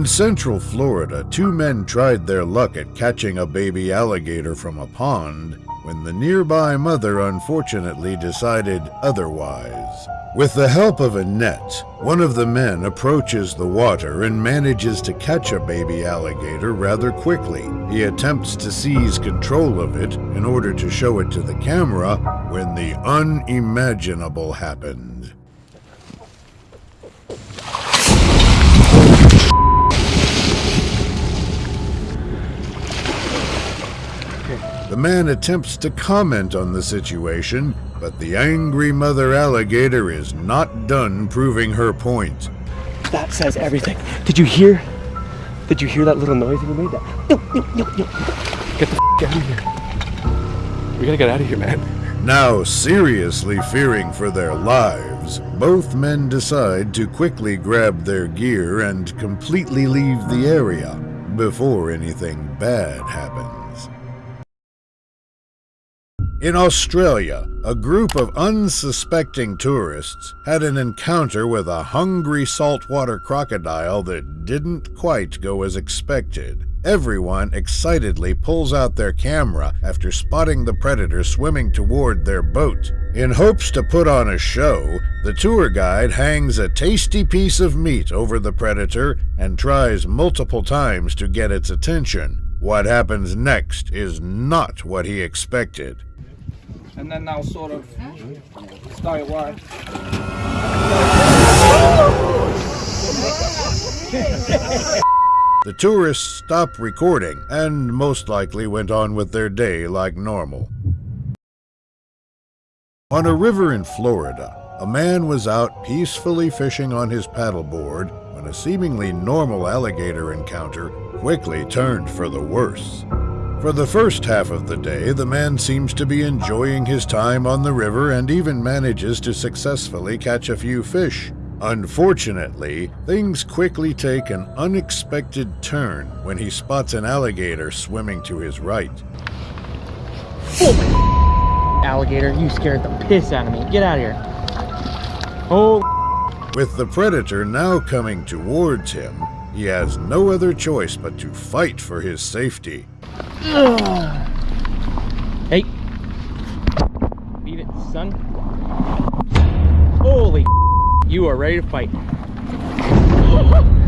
In central Florida, two men tried their luck at catching a baby alligator from a pond when the nearby mother unfortunately decided otherwise. With the help of a net, one of the men approaches the water and manages to catch a baby alligator rather quickly. He attempts to seize control of it in order to show it to the camera when the unimaginable happened. The man attempts to comment on the situation, but the angry mother alligator is not done proving her point. That says everything. Did you hear? Did you hear that little noise that we made? That. Get the f- out of here. We gotta get out of here, man. Now seriously fearing for their lives, both men decide to quickly grab their gear and completely leave the area before anything bad happens. In Australia, a group of unsuspecting tourists had an encounter with a hungry saltwater crocodile that didn't quite go as expected. Everyone excitedly pulls out their camera after spotting the predator swimming toward their boat. In hopes to put on a show, the tour guide hangs a tasty piece of meat over the predator and tries multiple times to get its attention. What happens next is not what he expected. And then they'll sort of stay away. The tourists stopped recording and most likely went on with their day like normal. On a river in Florida, a man was out peacefully fishing on his paddleboard when a seemingly normal alligator encounter quickly turned for the worse. For the first half of the day, the man seems to be enjoying his time on the river and even manages to successfully catch a few fish. Unfortunately, things quickly take an unexpected turn when he spots an alligator swimming to his right. Alligator, you scared the piss out of me. Get out of here. Oh, With the predator now coming towards him, he has no other choice but to fight for his safety. Hey. Beat it, son. Holy you are ready to fight.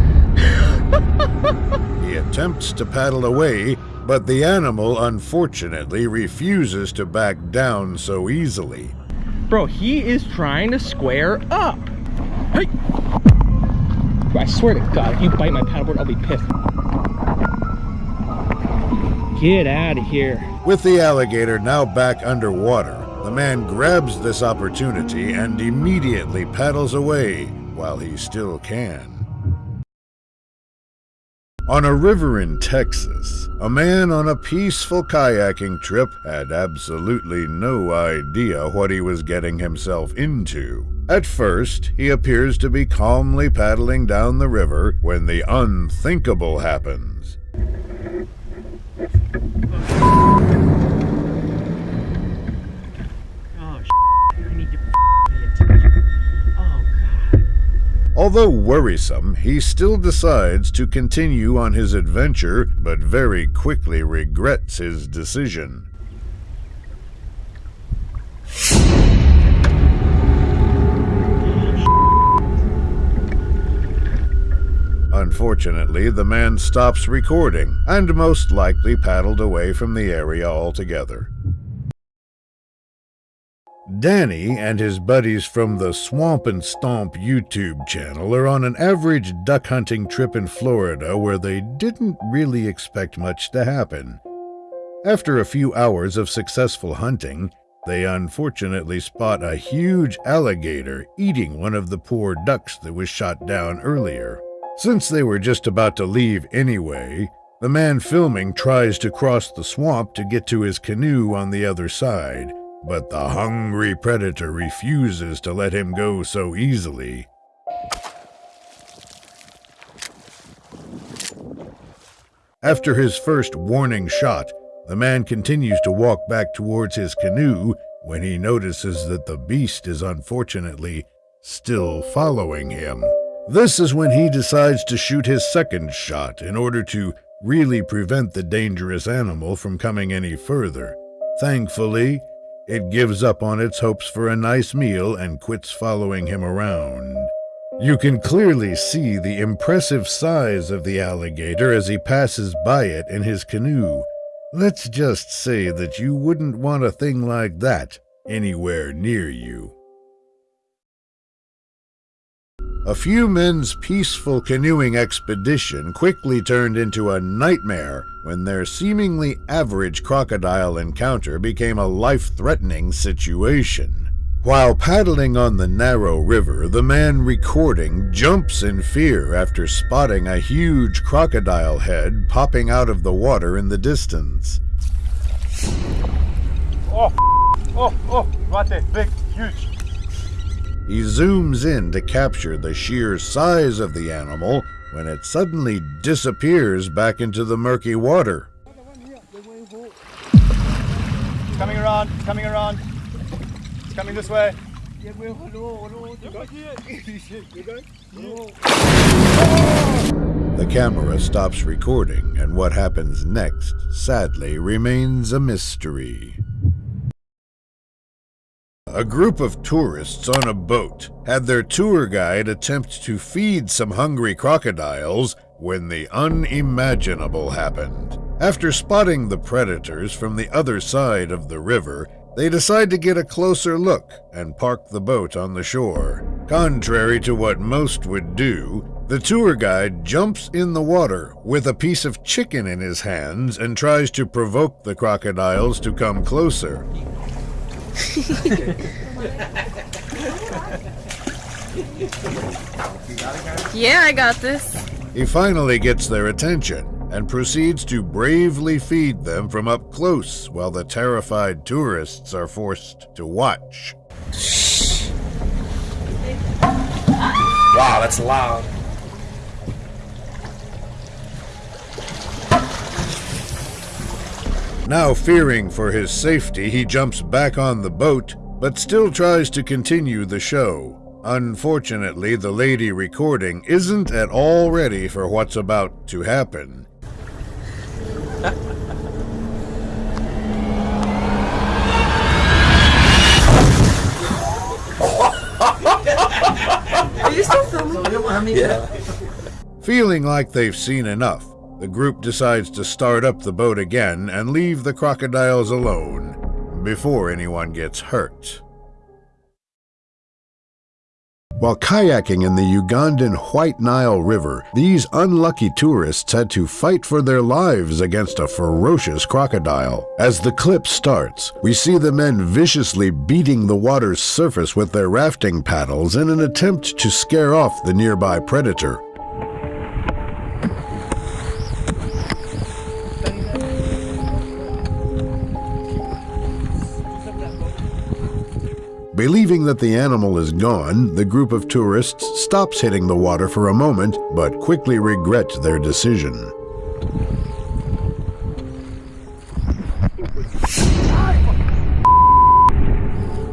He attempts to paddle away, but the animal unfortunately refuses to back down so easily. Bro, he is trying to square up. Hey! I swear to God, if you bite my paddleboard, I'll be pissed. Get out of here. With the alligator now back underwater, the man grabs this opportunity and immediately paddles away while he still can. On a river in Texas, a man on a peaceful kayaking trip had absolutely no idea what he was getting himself into. At first, he appears to be calmly paddling down the river when the unthinkable happens. Oh, oh, Although worrisome, he still decides to continue on his adventure, but very quickly regrets his decision. Unfortunately, the man stops recording and most likely paddled away from the area altogether. Danny and his buddies from the Swamp and Stomp YouTube channel are on an average duck hunting trip in Florida where they didn't really expect much to happen. After a few hours of successful hunting, they unfortunately spot a huge alligator eating one of the poor ducks that was shot down earlier. Since they were just about to leave anyway, the man filming tries to cross the swamp to get to his canoe on the other side, but the hungry predator refuses to let him go so easily. After his first warning shot, the man continues to walk back towards his canoe when he notices that the beast is unfortunately still following him. This is when he decides to shoot his second shot in order to really prevent the dangerous animal from coming any further. Thankfully, it gives up on its hopes for a nice meal and quits following him around. You can clearly see the impressive size of the alligator as he passes by it in his canoe. Let's just say that you wouldn't want a thing like that anywhere near you. A few men's peaceful canoeing expedition quickly turned into a nightmare when their seemingly average crocodile encounter became a life threatening situation. While paddling on the narrow river, the man recording jumps in fear after spotting a huge crocodile head popping out of the water in the distance. Oh, oh, oh, right there, big, huge. He zooms in to capture the sheer size of the animal when it suddenly disappears back into the murky water. Coming around, coming around. It's coming this way. The camera stops recording, and what happens next, sadly, remains a mystery. A group of tourists on a boat had their tour guide attempt to feed some hungry crocodiles when the unimaginable happened. After spotting the predators from the other side of the river, they decide to get a closer look and park the boat on the shore. Contrary to what most would do, the tour guide jumps in the water with a piece of chicken in his hands and tries to provoke the crocodiles to come closer. Yeah, I got this. He finally gets their attention and proceeds to bravely feed them from up close while the terrified tourists are forced to watch. Wow, that's loud. Now, fearing for his safety, he jumps back on the boat, but still tries to continue the show. Unfortunately, the lady recording isn't at all ready for what's about to happen. Are you still filming? Yeah. Feeling like they've seen enough, the group decides to start up the boat again and leave the crocodiles alone before anyone gets hurt. While kayaking in the Ugandan White Nile River, these unlucky tourists had to fight for their lives against a ferocious crocodile. As the clip starts, we see the men viciously beating the water's surface with their rafting paddles in an attempt to scare off the nearby predator. Believing that the animal is gone, the group of tourists stops hitting the water for a moment, but quickly regret their decision.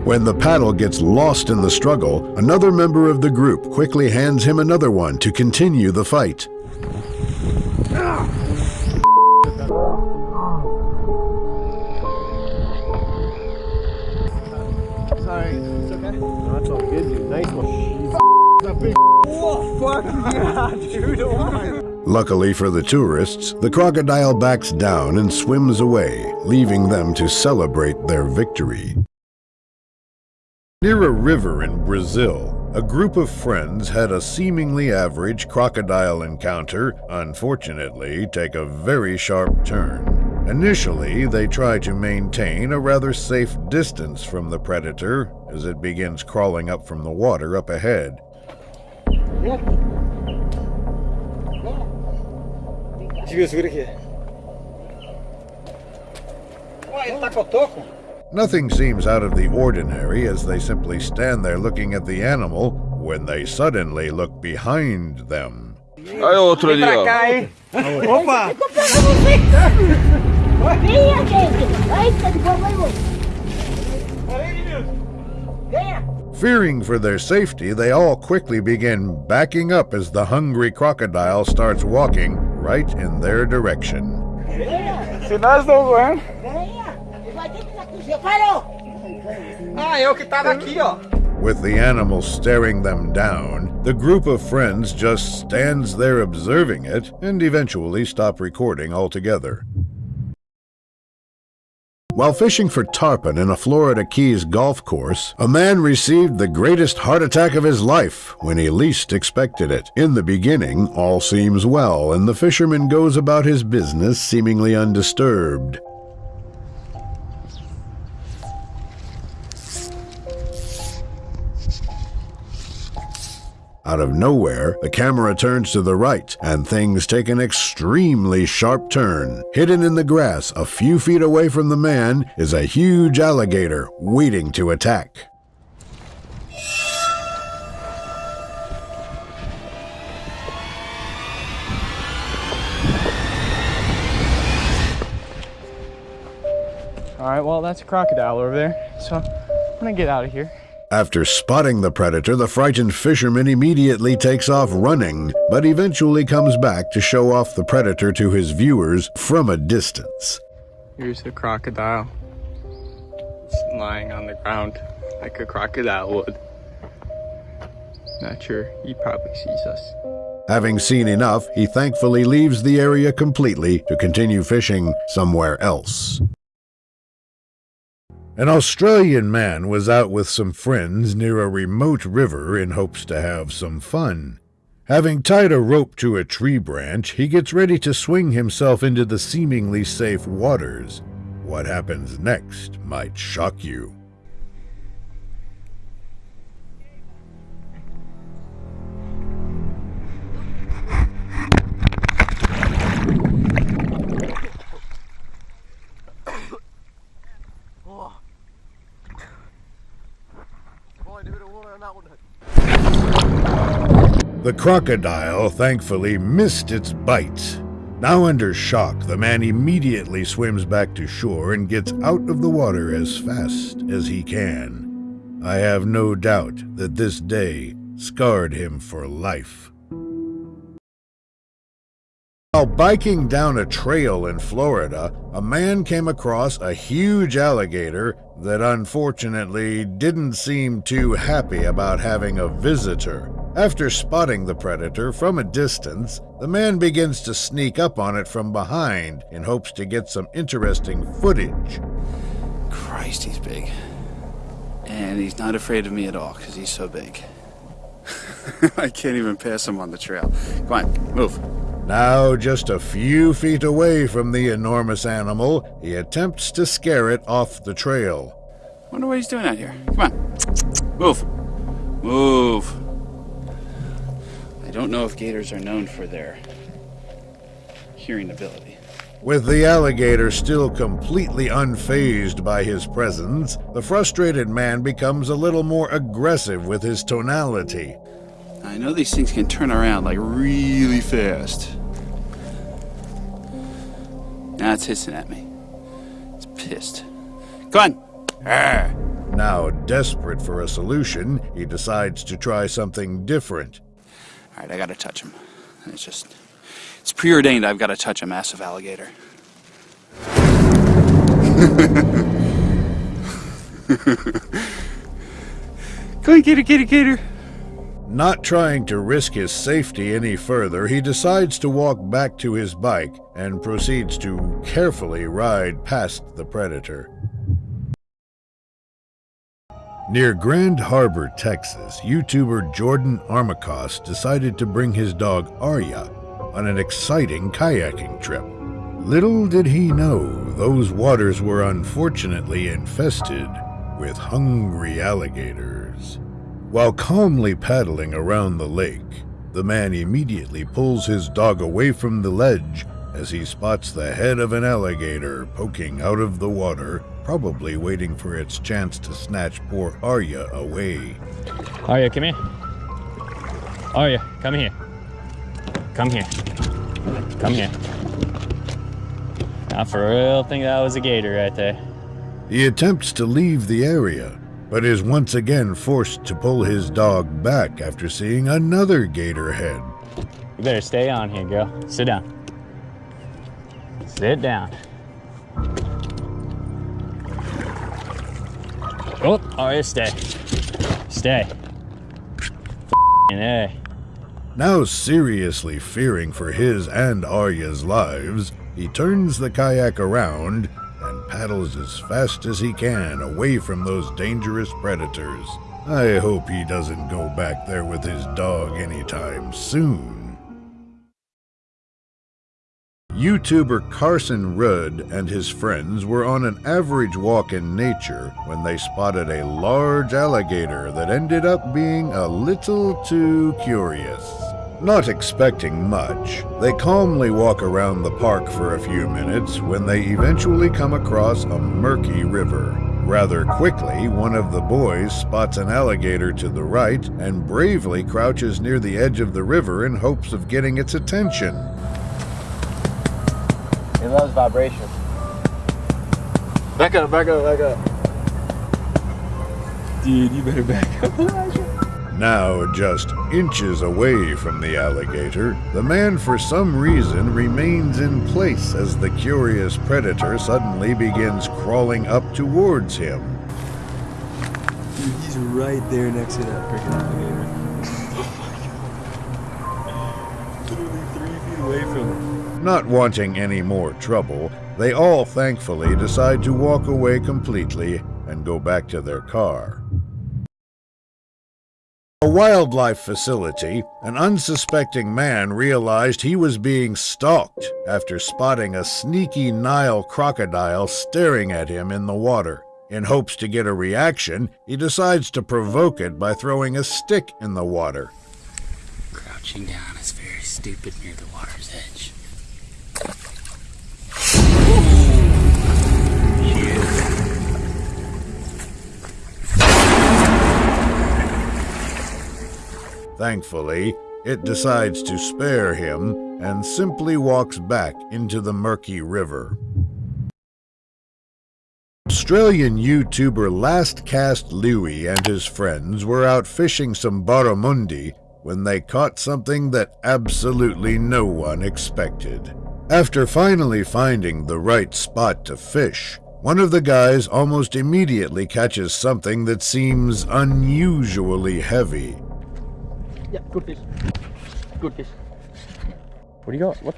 When the paddle gets lost in the struggle, another member of the group quickly hands him another one to continue the fight. Luckily for the tourists, the crocodile backs down and swims away, leaving them to celebrate their victory. Near a river in Brazil, a group of friends had a seemingly average crocodile encounter, unfortunately, take a very sharp turn. Initially, they try to maintain a rather safe distance from the predator as it begins crawling up from the water up ahead. Ué, ele tá cotoco? Nothing seems out of the ordinary as they simply stand there looking at the animal when they suddenly look behind them. Aí outro ali, ó. hein? Opa! Venha, gente! Vai, tá de boa, vai, vai! Venha! Fearing for their safety, they all quickly begin backing up as the hungry crocodile starts walking right in their direction. Se nós não voamos. Ah, eu que tava aqui, ó. With the animal staring them down, the group of friends just stands there observing it and eventually stop recording altogether. While fishing for tarpon in a Florida Keys golf course, a man received the greatest heart attack of his life when he least expected it. In the beginning, all seems well, and the fisherman goes about his business seemingly undisturbed. Out of nowhere, the camera turns to the right, and things take an extremely sharp turn. Hidden in the grass, a few feet away from the man, is a huge alligator waiting to attack. All right, well, that's a crocodile over there. So I'm gonna get out of here. After spotting the predator, the frightened fisherman immediately takes off running, but eventually comes back to show off the predator to his viewers from a distance. Here's the crocodile. It's lying on the ground like a crocodile would. Not sure. He probably sees us. Having seen enough, he thankfully leaves the area completely to continue fishing somewhere else. An Australian man was out with some friends near a remote river in hopes to have some fun. Having tied a rope to a tree branch, he gets ready to swing himself into the seemingly safe waters. What happens next might shock you. The crocodile thankfully missed its bite. Now under shock, the man immediately swims back to shore and gets out of the water as fast as he can. I have no doubt that this day scarred him for life. While biking down a trail in Florida, a man came across a huge alligator that unfortunately didn't seem too happy about having a visitor. After spotting the predator from a distance, the man begins to sneak up on it from behind in hopes to get some interesting footage. Christ, he's big. And he's not afraid of me at all because he's so big. I can't even pass him on the trail. Come on, move. Now, just a few feet away from the enormous animal, he attempts to scare it off the trail. Wonder what he's doing out here. Come on. Move. Move. I don't know if gators are known for their hearing ability. With the alligator still completely unfazed by his presence, the frustrated man becomes a little more aggressive with his tonality. I know these things can turn around like really fast. Now it's hissing at me. It's pissed. Come on. Arr. Now, desperate for a solution, he decides to try something different. All right, I gotta touch him. It's just, it's preordained. I've got to touch a massive alligator. Go on, gator, gator, gator. Not trying to risk his safety any further, he decides to walk back to his bike and proceeds to carefully ride past the predator. Near Grand Harbor, Texas, YouTuber Jordan Armacost decided to bring his dog Arya on an exciting kayaking trip. Little did he know those waters were unfortunately infested with hungry alligators. While calmly paddling around the lake, the man immediately pulls his dog away from the ledge as he spots the head of an alligator poking out of the water, probably waiting for its chance to snatch poor Arya away. Arya, come here. Arya, come here. Come here. Come here. I for real think that was a gator right there. He attempts to leave the area, but is once again forced to pull his dog back after seeing another gator head. You better stay on here, girl. Sit down. Sit down. Oh, oh all right, stay. Stay. F***ing Now seriously fearing for his and Arya's lives, he turns the kayak around paddles as fast as he can away from those dangerous predators. I hope he doesn't go back there with his dog anytime soon. YouTuber Carson Rudd and his friends were on an average walk in nature when they spotted a large alligator that ended up being a little too curious. Not expecting much, they calmly walk around the park for a few minutes when they eventually come across a murky river. Rather quickly, one of the boys spots an alligator to the right and bravely crouches near the edge of the river in hopes of getting its attention. It loves vibration. Back up, back up, back up. Dude, you better back up. Now just inches away from the alligator, the man for some reason remains in place as the curious predator suddenly begins crawling up towards him. Dude, he's right there next to that freaking alligator. Literally three feet away from him. Not wanting any more trouble, they all thankfully decide to walk away completely and go back to their car. A wildlife facility, an unsuspecting man realized he was being stalked after spotting a sneaky Nile crocodile staring at him in the water. In hopes to get a reaction, he decides to provoke it by throwing a stick in the water. Crouching down is very stupid near the water's edge. Thankfully, it decides to spare him and simply walks back into the murky river. Australian YouTuber Last Cast Louie and his friends were out fishing some barramundi when they caught something that absolutely no one expected. After finally finding the right spot to fish, one of the guys almost immediately catches something that seems unusually heavy. Yeah, good fish. Good fish. What do you got? What?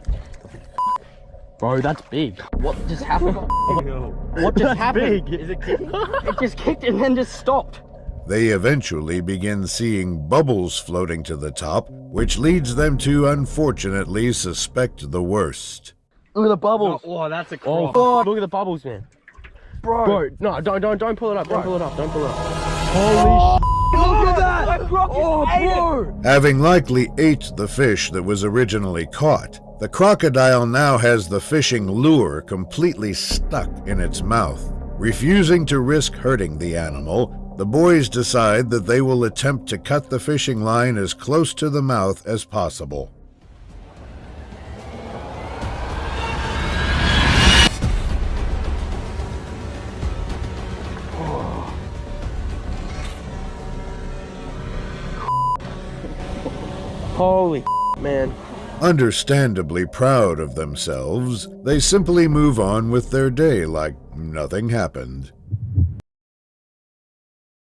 Bro, that's big. What just happened? what just happened? Is it kicking? it just kicked and then just stopped. They eventually begin seeing bubbles floating to the top, which leads them to unfortunately suspect the worst. Look at the bubbles. Oh, that's a Oh. Look at the bubbles, man. bro. Bro, no, don't, don't, don't pull it up. Don't pull it up. Don't pull it up. Holy oh. sh! Look at that. Oh, bro. Having likely ate the fish that was originally caught, the crocodile now has the fishing lure completely stuck in its mouth. Refusing to risk hurting the animal, the boys decide that they will attempt to cut the fishing line as close to the mouth as possible. Holy man. Understandably proud of themselves, they simply move on with their day like nothing happened.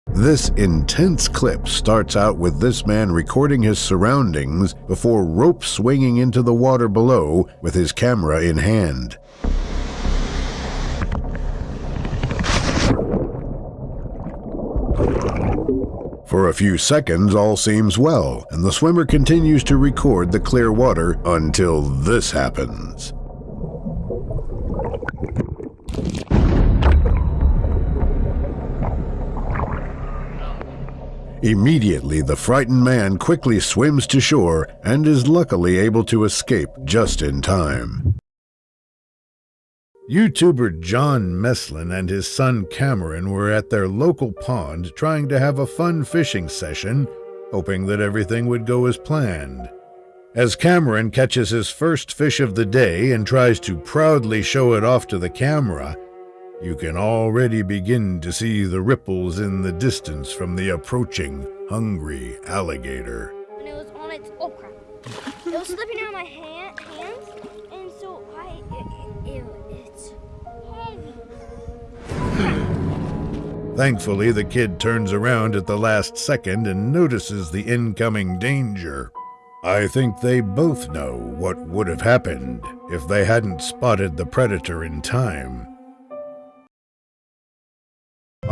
This intense clip starts out with this man recording his surroundings before rope swinging into the water below with his camera in hand. For a few seconds, all seems well, and the swimmer continues to record the clear water until this happens. Immediately, the frightened man quickly swims to shore and is luckily able to escape just in time. YouTuber John Meslin and his son Cameron were at their local pond trying to have a fun fishing session, hoping that everything would go as planned. As Cameron catches his first fish of the day and tries to proudly show it off to the camera, You can already begin to see the ripples in the distance from the approaching hungry alligator. and it was on its oh crap it was slipping out of my hand, hands and so i it, it, it, Thankfully, the kid turns around at the last second and notices the incoming danger. I think they both know what would have happened if they hadn't spotted the predator in time.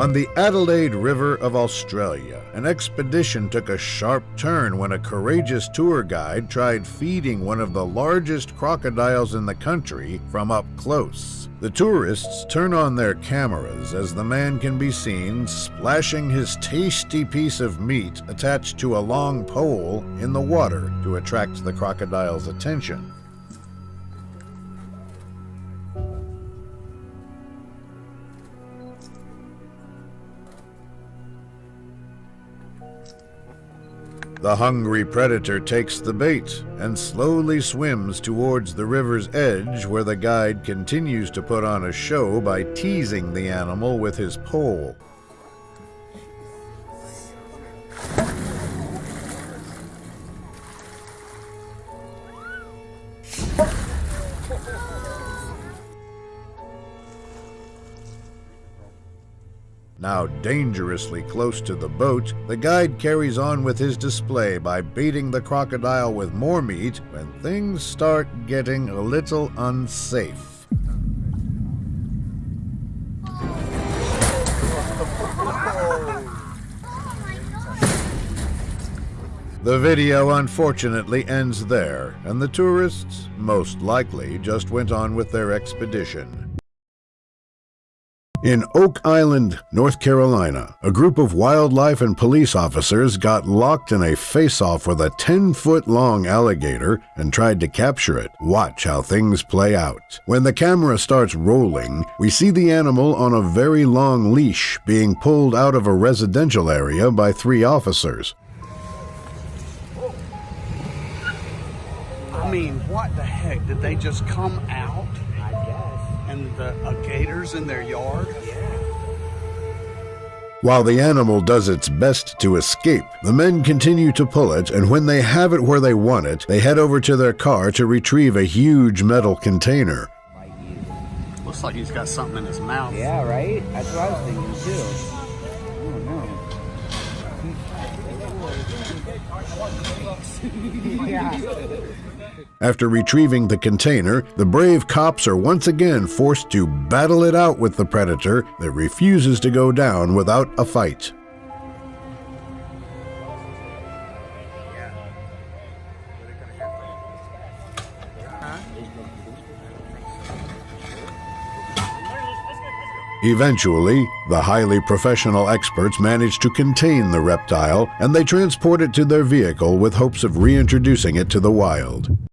On the Adelaide River of Australia, an expedition took a sharp turn when a courageous tour guide tried feeding one of the largest crocodiles in the country from up close. The tourists turn on their cameras as the man can be seen splashing his tasty piece of meat attached to a long pole in the water to attract the crocodile's attention. The hungry predator takes the bait and slowly swims towards the river's edge where the guide continues to put on a show by teasing the animal with his pole. Now dangerously close to the boat, the guide carries on with his display by baiting the crocodile with more meat when things start getting a little unsafe. The video unfortunately ends there, and the tourists, most likely, just went on with their expedition. In Oak Island, North Carolina, a group of wildlife and police officers got locked in a face off with a 10 foot long alligator and tried to capture it. Watch how things play out. When the camera starts rolling, we see the animal on a very long leash being pulled out of a residential area by three officers. I mean, what the heck? Did they just come out? I guess. And the uh, gators in their yard? While the animal does its best to escape, the men continue to pull it, and when they have it where they want it, they head over to their car to retrieve a huge metal container. Looks like he's got something in his mouth. Yeah, right? That's what I was thinking too. After retrieving the container, the brave cops are once again forced to battle it out with the predator that refuses to go down without a fight. Eventually, the highly professional experts manage to contain the reptile and they transport it to their vehicle with hopes of reintroducing it to the wild.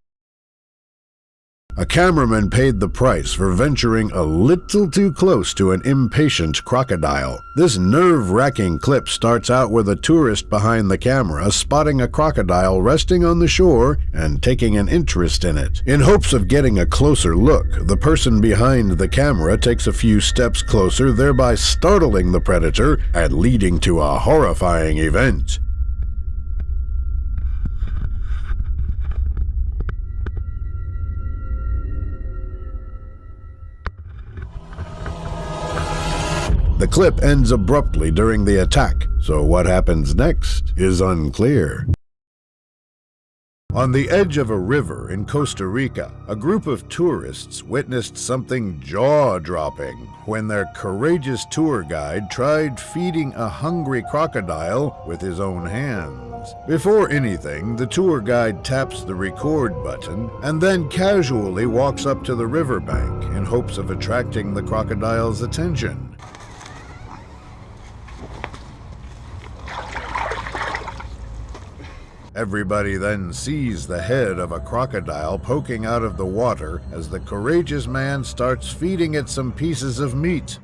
A cameraman paid the price for venturing a little too close to an impatient crocodile. This nerve wracking clip starts out with a tourist behind the camera spotting a crocodile resting on the shore and taking an interest in it. In hopes of getting a closer look, the person behind the camera takes a few steps closer, thereby startling the predator and leading to a horrifying event. The clip ends abruptly during the attack, so what happens next is unclear. On the edge of a river in Costa Rica, a group of tourists witnessed something jaw dropping when their courageous tour guide tried feeding a hungry crocodile with his own hands. Before anything, the tour guide taps the record button and then casually walks up to the riverbank in hopes of attracting the crocodile's attention. Everybody then sees the head of a crocodile poking out of the water as the courageous man starts feeding it some pieces of meat.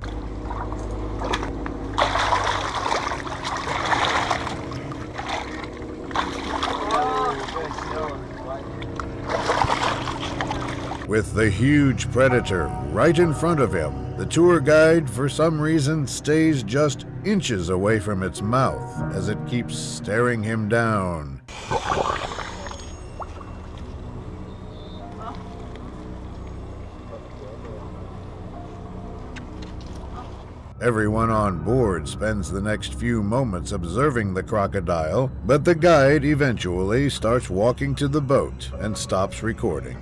With the huge predator right in front of him, the tour guide, for some reason, stays just inches away from its mouth as it keeps staring him down. Everyone on board spends the next few moments observing the crocodile, but the guide eventually starts walking to the boat and stops recording.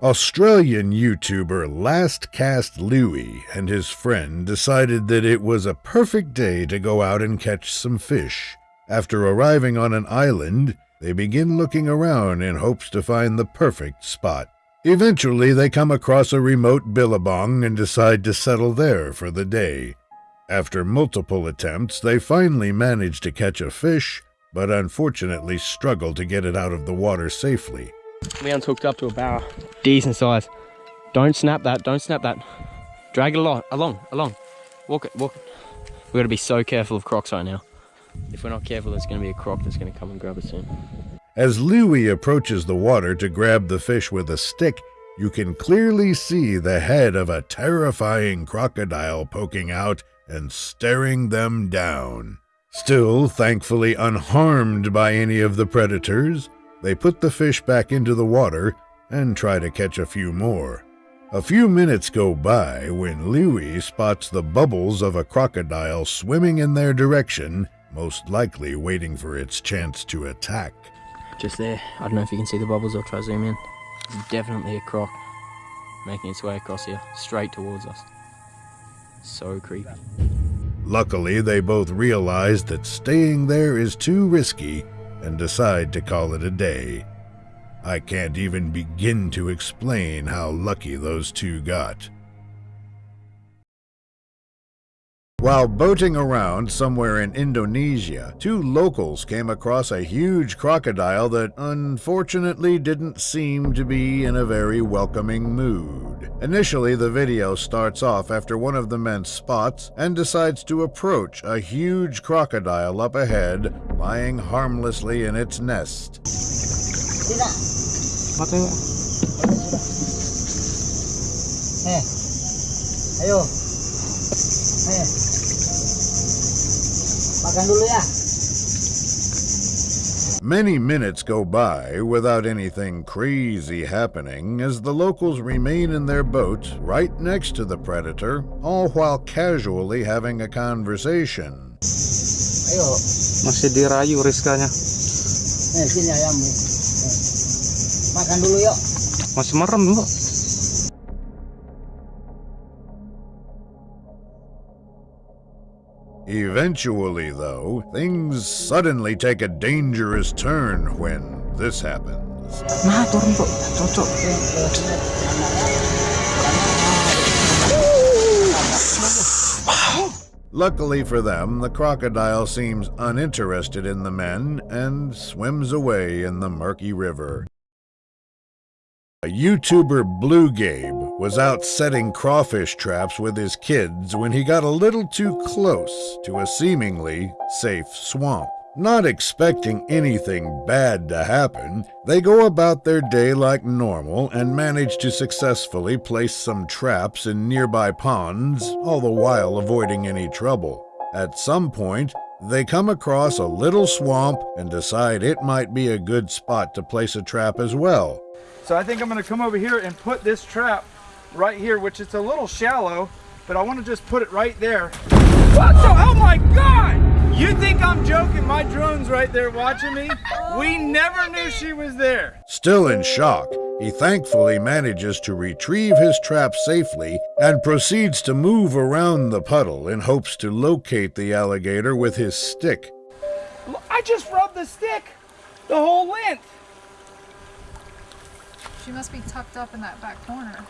Australian YouTuber Last Cast Louie and his friend decided that it was a perfect day to go out and catch some fish. After arriving on an island, they begin looking around in hopes to find the perfect spot. Eventually, they come across a remote billabong and decide to settle there for the day. After multiple attempts, they finally manage to catch a fish, but unfortunately struggle to get it out of the water safely. Leon's hooked up to a barra. Decent size. Don't snap that, don't snap that. Drag it along, along, along. Walk it, walk it. We've got to be so careful of crocs right now. If we're not careful, there's going to be a croc that's going to come and grab us soon. As Louis approaches the water to grab the fish with a stick, you can clearly see the head of a terrifying crocodile poking out and staring them down. Still, thankfully unharmed by any of the predators, they put the fish back into the water and try to catch a few more. A few minutes go by when Louis spots the bubbles of a crocodile swimming in their direction, most likely waiting for its chance to attack. Just there. I don't know if you can see the bubbles. I'll try zoom in. It's definitely a croc making its way across here, straight towards us. So creepy. Luckily, they both realize that staying there is too risky and decide to call it a day. I can't even begin to explain how lucky those two got. While boating around somewhere in Indonesia, two locals came across a huge crocodile that unfortunately didn't seem to be in a very welcoming mood. Initially, the video starts off after one of the men spots and decides to approach a huge crocodile up ahead, lying harmlessly in its nest. Eh, ayo. Eh. Makan dulu ya. Many minutes go by without anything crazy happening as the locals remain in their boat right next to the predator, all while casually having a conversation. Ayo. Masih dirayu Rizkanya. Eh, sini ayammu. Eh. Makan dulu yuk. Masih merem bu. Eventually, though, things suddenly take a dangerous turn when this happens. Luckily for them, the crocodile seems uninterested in the men and swims away in the murky river. A YouTuber Blue Gabe was out setting crawfish traps with his kids when he got a little too close to a seemingly safe swamp. Not expecting anything bad to happen, they go about their day like normal and manage to successfully place some traps in nearby ponds, all the while avoiding any trouble. At some point, they come across a little swamp and decide it might be a good spot to place a trap as well. So I think I'm gonna come over here and put this trap right here, which it's a little shallow, but I wanna just put it right there. What the, oh my God! You think I'm joking? My drone's right there watching me. We oh, never knew she was there. Still in shock, he thankfully manages to retrieve his trap safely and proceeds to move around the puddle in hopes to locate the alligator with his stick. I just rubbed the stick the whole length. She must be tucked up in that back corner.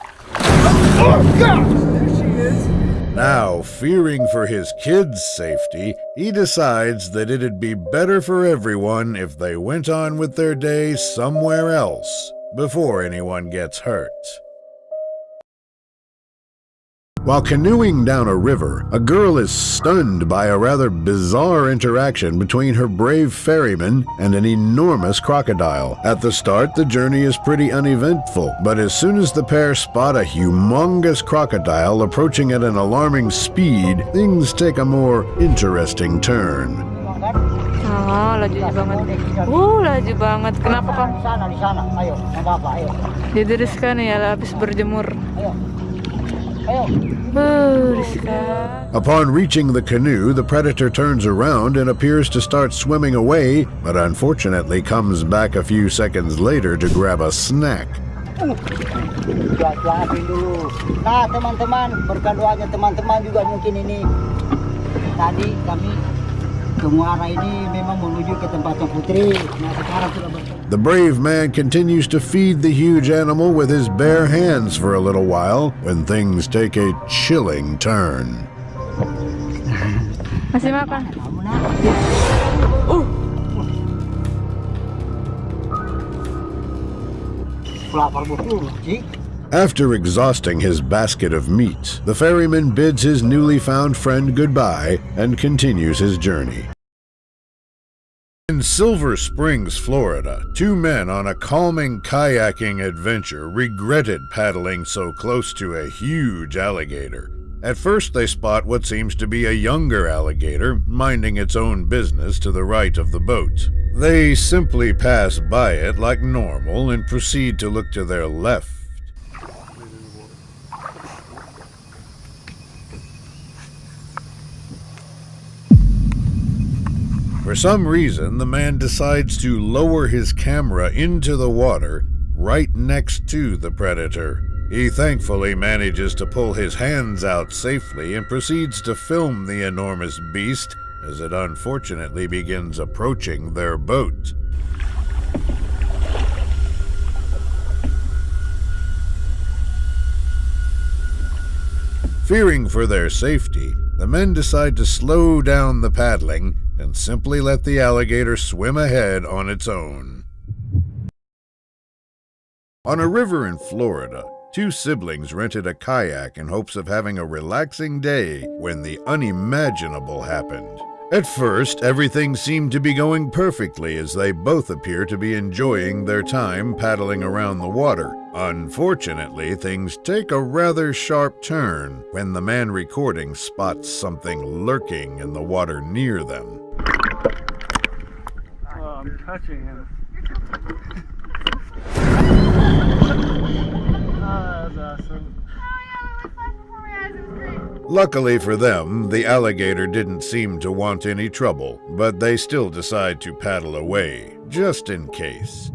Oh! There she is. Now, fearing for his kids' safety, he decides that it'd be better for everyone if they went on with their day somewhere else before anyone gets hurt. While canoeing down a river, a girl is stunned by a rather bizarre interaction between her brave ferryman and an enormous crocodile. At the start, the journey is pretty uneventful, but as soon as the pair spot a humongous crocodile approaching at an alarming speed, things take a more interesting turn. Ah, laju banget. Uh, laju banget. Kenapa kamu? Di sana, di sana. Ayo, mababa, ayo. Jadi ya habis berjemur. Ayo. Ayo. Riskan. Upon reaching the canoe, the predator turns around and appears to start swimming away, but unfortunately comes back a few seconds later to grab a snack. Cuacuain dulu. Nah, teman-teman, berkat doanya teman-teman juga mungkin ini tadi kami The brave man continues to feed the huge animal with his bare hands for a little while when things take a chilling turn. Masih makan? Uh. Lapar betul, Cik. After exhausting his basket of meat, the ferryman bids his newly found friend goodbye and continues his journey. In Silver Springs, Florida, two men on a calming kayaking adventure regretted paddling so close to a huge alligator. At first, they spot what seems to be a younger alligator minding its own business to the right of the boat. They simply pass by it like normal and proceed to look to their left. For some reason, the man decides to lower his camera into the water right next to the predator. He thankfully manages to pull his hands out safely and proceeds to film the enormous beast as it unfortunately begins approaching their boat. Fearing for their safety, the men decide to slow down the paddling and simply let the alligator swim ahead on its own. On a river in Florida, two siblings rented a kayak in hopes of having a relaxing day when the unimaginable happened. At first, everything seemed to be going perfectly as they both appear to be enjoying their time paddling around the water. Unfortunately, things take a rather sharp turn when the man recording spots something lurking in the water near them. Oh, I'm touching him. oh, that's awesome. Luckily for them, the alligator didn't seem to want any trouble, but they still decide to paddle away, just in case.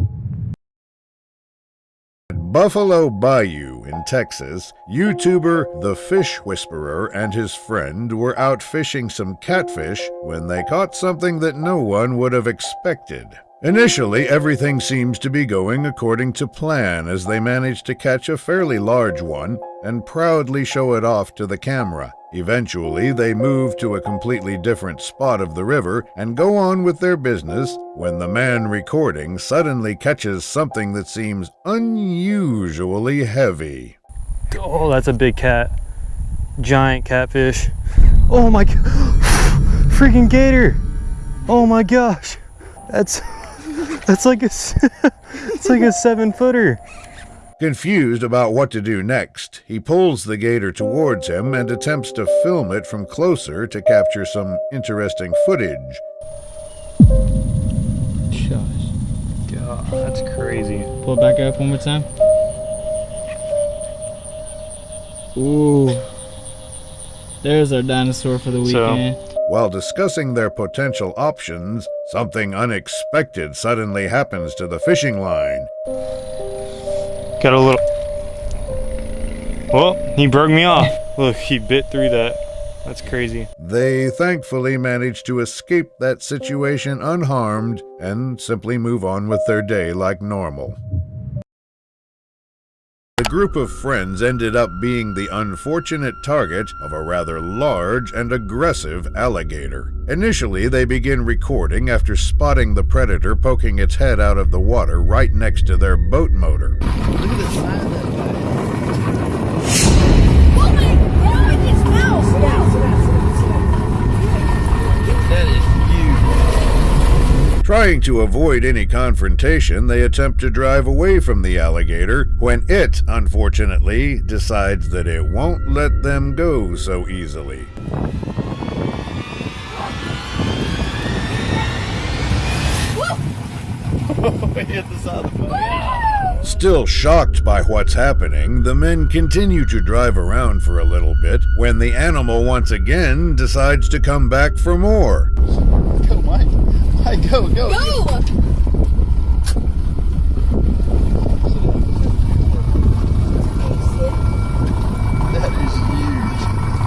Buffalo Bayou in Texas, YouTuber The Fish Whisperer and his friend were out fishing some catfish when they caught something that no one would have expected. Initially, everything seems to be going according to plan as they manage to catch a fairly large one and proudly show it off to the camera. Eventually, they move to a completely different spot of the river and go on with their business when the man recording suddenly catches something that seems unusually heavy. Oh, that's a big cat. Giant catfish. Oh my. Freaking gator. Oh my gosh. That's that's like a, it's like a seven footer. Confused about what to do next, he pulls the gator towards him and attempts to film it from closer to capture some interesting footage. Shush. God, that's crazy. Pull it back up one more time. Ooh. There's our dinosaur for the weekend. So- weekend. While discussing their potential options, something unexpected suddenly happens to the fishing line. Got a little. Well, he broke me off. Look, he bit through that. That's crazy. They thankfully manage to escape that situation unharmed and simply move on with their day like normal. The group of friends ended up being the unfortunate target of a rather large and aggressive alligator. Initially, they begin recording after spotting the predator poking its head out of the water right next to their boat motor. Trying to avoid any confrontation, they attempt to drive away from the alligator when it, unfortunately, decides that it won't let them go so easily. Still shocked by what's happening, the men continue to drive around for a little bit when the animal once again decides to come back for more. Go, Mike. Mike, go, go. Go!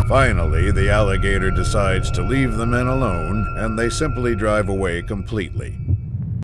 Finally, the alligator decides to leave the men alone and they simply drive away completely.